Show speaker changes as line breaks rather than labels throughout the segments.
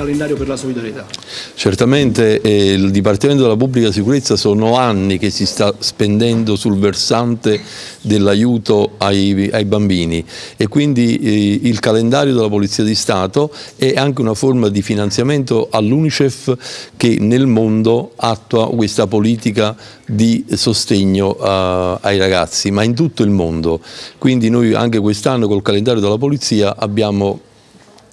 calendario per la solidarietà?
Certamente eh, il Dipartimento della Pubblica Sicurezza sono anni che si sta spendendo sul versante dell'aiuto ai, ai, bambini e quindi eh, il calendario della Polizia di Stato è anche una forma di finanziamento all'Unicef che nel mondo attua questa politica di sostegno uh, ai ragazzi, ma in tutto il mondo. Quindi noi anche quest'anno col calendario della Polizia abbiamo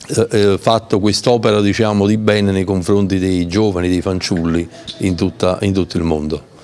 eh, eh fatto quest'opera diciamo, di bene nei confronti dei giovani, dei fanciulli in, tutta, in tutto il mondo.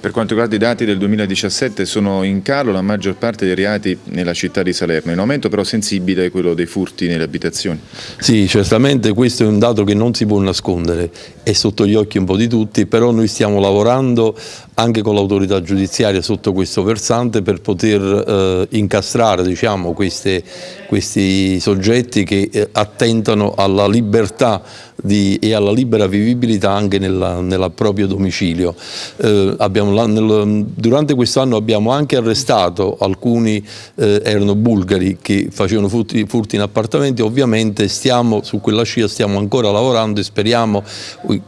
Per quanto riguarda i dati del 2017 sono in calo la maggior parte dei reati nella città di Salerno, in aumento però sensibile è quello dei furti nelle abitazioni.
Sì, certamente questo è un dato che non si può nascondere, è sotto gli occhi un po' di tutti, però noi stiamo lavorando anche con l'autorità giudiziaria sotto questo versante per poter eh, incastrare diciamo, queste, questi soggetti che eh, attentano alla libertà di, e alla libera vivibilità anche nel proprio domicilio. Eh, abbiamo, nel, durante quest'anno abbiamo anche arrestato alcuni, eh, erano bulgari che facevano furti, furti, in appartamenti, ovviamente stiamo su quella scia, stiamo ancora lavorando e speriamo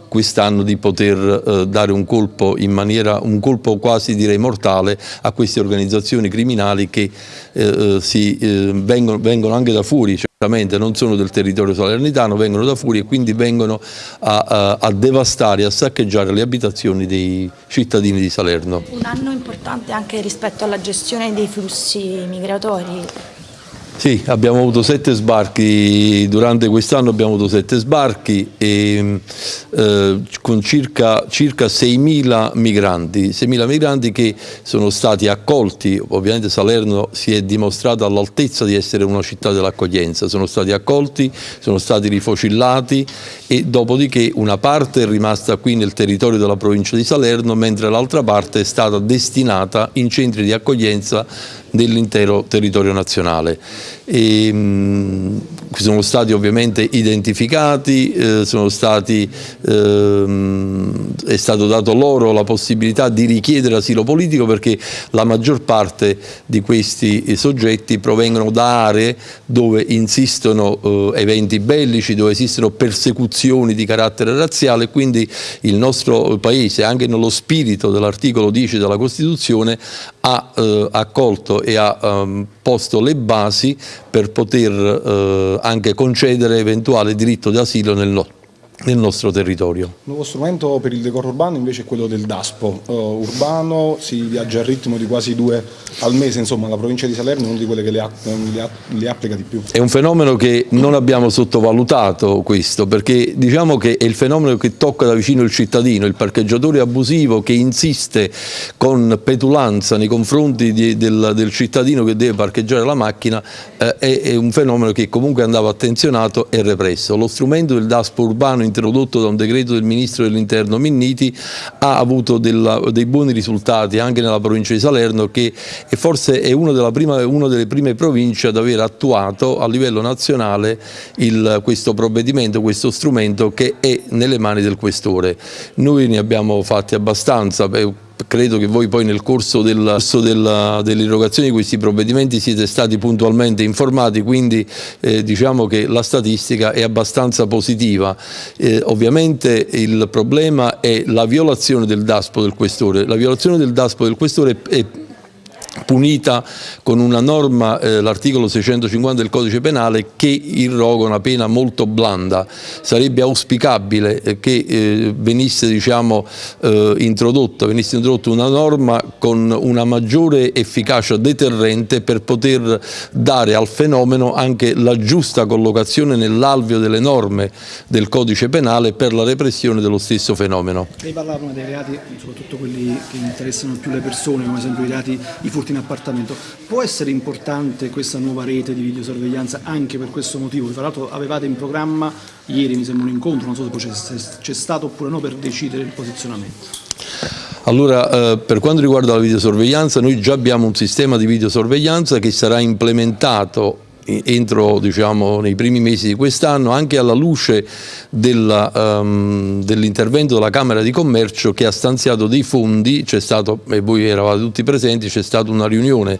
quest'anno di poter eh, dare un colpo in maniera un colpo quasi direi mortale a queste organizzazioni criminali che eh, eh, si, eh, vengono, vengono, anche da fuori, certamente non sono del territorio salernitano, vengono da fuori e quindi vengono a, a, a devastare, a saccheggiare le abitazioni dei cittadini di Salerno.
Un anno importante anche rispetto alla gestione dei flussi migratori.
Sì, abbiamo avuto sette sbarchi, durante quest'anno abbiamo avuto sette sbarchi e, eh, con circa, circa 6.000 migranti, 6.000 migranti che sono stati accolti, ovviamente Salerno si è dimostrato all'altezza di essere una città dell'accoglienza, sono stati accolti, sono stati rifocillati e dopodiché una parte è rimasta qui nel territorio della provincia di Salerno mentre l'altra parte è stata destinata in centri di accoglienza dell'intero territorio nazionale. E, mh, sono stati ovviamente identificati, eh, stati, ehm, è stato dato loro la possibilità di richiedere asilo politico perché la maggior parte di questi soggetti provengono da aree dove insistono eh, eventi bellici, dove esistono persecuzioni di carattere razziale quindi il nostro Paese, anche nello spirito dell'articolo 10 della Costituzione, ha eh, accolto e ha um, posto le basi per poter eh, anche concedere eventuale diritto d'asilo nel, no nel nostro territorio. Il
nuovo strumento per il decoro urbano invece è quello del DASPO uh, urbano, si viaggia al ritmo di quasi due al mese, insomma la provincia di Salerno è una di quelle che le, le, le, applica di più.
È un fenomeno che non abbiamo sottovalutato questo, perché diciamo che è il fenomeno che tocca da vicino il cittadino, il parcheggiatore abusivo che insiste con petulanza nei confronti di, del, del, cittadino che deve parcheggiare la macchina, eh, è, è un fenomeno che comunque andava attenzionato e represso. Lo strumento del DASPO urbano introdotto da un decreto del Ministro dell'Interno Minniti, ha avuto della, dei buoni risultati anche nella provincia di Salerno che è forse è una, prima, una delle prime province ad aver attuato a livello nazionale il, questo provvedimento, questo strumento che è nelle mani del questore. Noi ne abbiamo fatti abbastanza, credo che voi poi nel corso dell'erogazione dell di questi provvedimenti siete stati puntualmente informati, quindi eh, diciamo che la statistica è abbastanza positiva. Eh, ovviamente il problema è la violazione del DASPO del questore. La violazione del DASPO del questore è punita con una norma, eh, l'articolo 650 del codice penale, che irroga una pena molto blanda. Sarebbe auspicabile eh, che eh, venisse, diciamo, eh, introdotta, venisse introdotta una norma con una maggiore efficacia deterrente per poter dare al fenomeno anche la giusta collocazione nell'alveo delle norme del codice penale per la repressione dello stesso fenomeno.
Lei parlava dei reati, soprattutto quelli che interessano più le persone, come ad esempio i reati, i furti in appartamento. Può essere importante questa nuova rete di videosorveglianza anche per questo motivo? Tra l'altro avevate in programma, ieri mi sembra un incontro, non so se c'è stato oppure no per decidere il posizionamento.
Allora, eh, per quanto riguarda la videosorveglianza, noi già abbiamo un sistema di videosorveglianza che sarà implementato entro diciamo, nei primi mesi di quest'anno anche alla luce um, dell'intervento della Camera di Commercio che ha stanziato dei fondi, c'è stato, e voi eravate tutti presenti, c'è stata una riunione,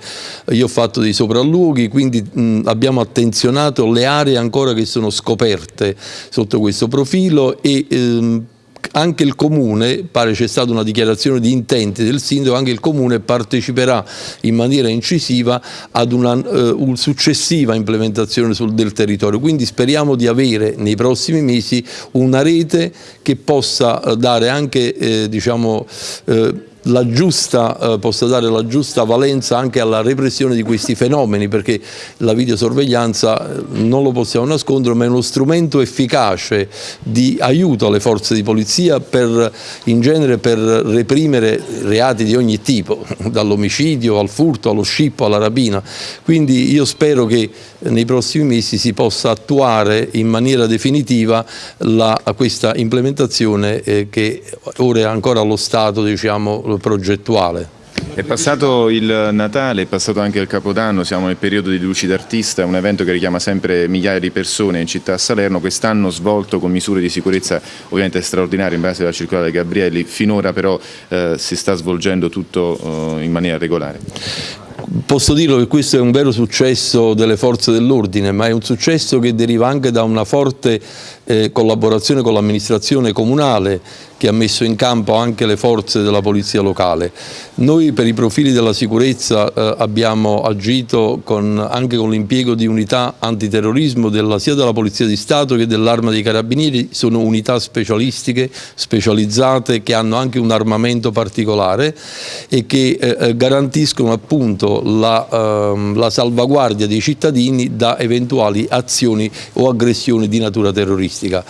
io ho fatto dei sopralluoghi, quindi mh, abbiamo attenzionato le aree ancora che sono scoperte sotto questo profilo e ehm, anche il Comune, pare c'è stata una dichiarazione di intenti del Sindaco, anche il Comune parteciperà in maniera incisiva ad una uh, successiva implementazione sul, del territorio, quindi speriamo di avere nei prossimi mesi una rete che possa uh, dare anche eh, diciamo, uh, la giusta, eh, possa dare la giusta valenza anche alla repressione di questi fenomeni perché la videosorveglianza eh, non lo possiamo nascondere ma è uno strumento efficace di aiuto alle forze di polizia per, in genere per reprimere reati di ogni tipo dall'omicidio al furto allo scippo alla rapina. Quindi io spero che nei prossimi mesi si possa attuare in maniera definitiva la, questa implementazione eh, che ora è ancora allo stato diciamo, progettuale.
È passato il Natale, è passato anche il Capodanno, siamo nel periodo di Luci d'Artista, un evento che richiama sempre migliaia di persone in città a Salerno, quest'anno svolto con misure di sicurezza ovviamente straordinarie in base alla circolare Gabrielli, finora però eh, si sta svolgendo tutto eh, in maniera regolare.
Posso dirlo che questo è un vero successo delle forze dell'ordine, ma è un successo che deriva anche da una forte eh, collaborazione con l'amministrazione comunale che ha messo in campo anche le forze della polizia locale. Noi per i profili della sicurezza eh, abbiamo agito con, anche con l'impiego di unità antiterrorismo della, sia della Polizia di Stato che dell'Arma dei Carabinieri, sono unità specialistiche, specializzate, che hanno anche un armamento particolare e che eh, eh garantiscono appunto la, eh, la salvaguardia dei cittadini da eventuali azioni o aggressioni di natura terroristica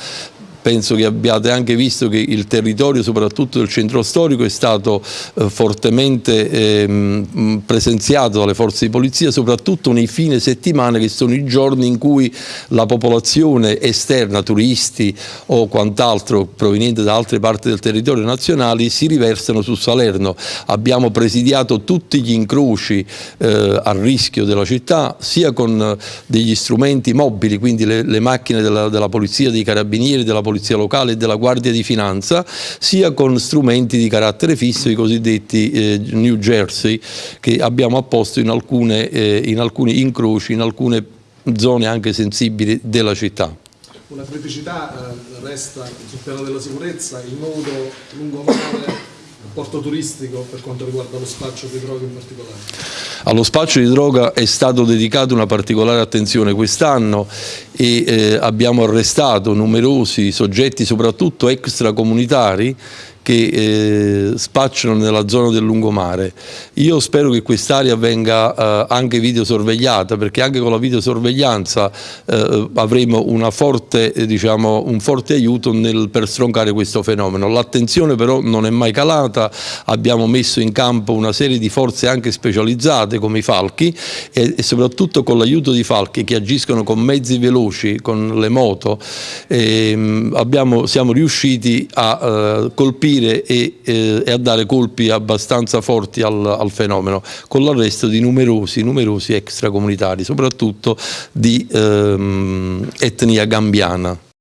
penso che abbiate anche visto che il territorio soprattutto del centro storico è stato eh, fortemente eh, presenziato dalle forze di polizia soprattutto nei fine settimana che sono i giorni in cui la popolazione esterna, turisti o quant'altro proveniente da altre parti del territorio nazionale si riversano su Salerno. Abbiamo presidiato tutti gli incroci eh, a rischio della città sia con eh, degli strumenti mobili quindi le, le macchine della, della polizia, dei carabinieri, della polizia polizia locale e della Guardia di Finanza, sia con strumenti di carattere fisso, i cosiddetti eh, New Jersey, che abbiamo apposto in, alcune, eh, in alcuni incroci, in alcune zone anche sensibili della città.
Una criticità eh, resta sul piano della sicurezza, il nodo lungomare porto turistico per quanto riguarda lo spaccio di droga in particolare?
Allo spaccio di droga è stato dedicato una particolare attenzione quest'anno e eh, abbiamo arrestato numerosi soggetti, soprattutto extracomunitari, che eh, spacciano nella zona del lungomare. Io spero che quest'area venga eh, anche videosorvegliata perché anche con la videosorveglianza eh, avremo forte, eh, diciamo, un forte aiuto nel, per stroncare questo fenomeno. L'attenzione però non è mai calata, abbiamo messo in campo una serie di forze anche specializzate come i falchi e, e soprattutto con l'aiuto di falchi che agiscono con mezzi veloci, con le moto, ehm, abbiamo, siamo riusciti a eh, colpire colpire e, eh, e, a dare colpi abbastanza forti al, al fenomeno, con l'arresto di numerosi, numerosi extracomunitari, soprattutto di ehm, etnia gambiana.